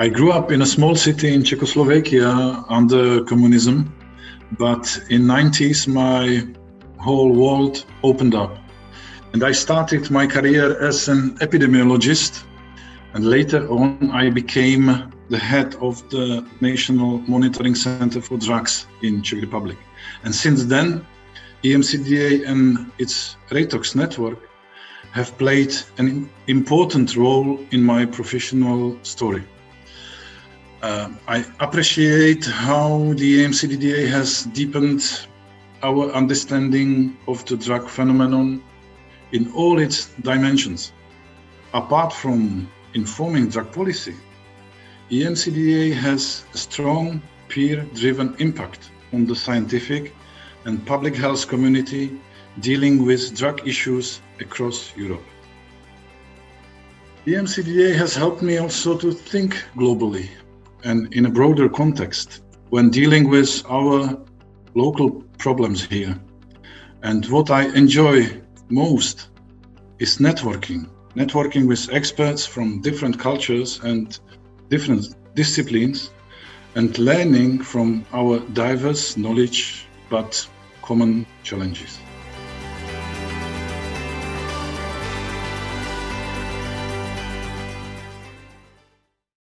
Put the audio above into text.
I grew up in a small city in Czechoslovakia under communism, but in 90s my whole world opened up. And I started my career as an epidemiologist and later on I became the head of the National Monitoring Center for Drugs in Czech Republic. And since then, EMCDDA and its Reitox network have played an important role in my professional story. Uh, I appreciate how the EMCDDA has deepened our understanding of the drug phenomenon in all its dimensions. Apart from informing drug policy, EMCDDA has a strong peer-driven impact on the scientific and public health community dealing with drug issues across Europe. EMCDDA has helped me also to think globally and in a broader context when dealing with our local problems here. And what I enjoy most is networking, networking with experts from different cultures and different disciplines and learning from our diverse knowledge but common challenges.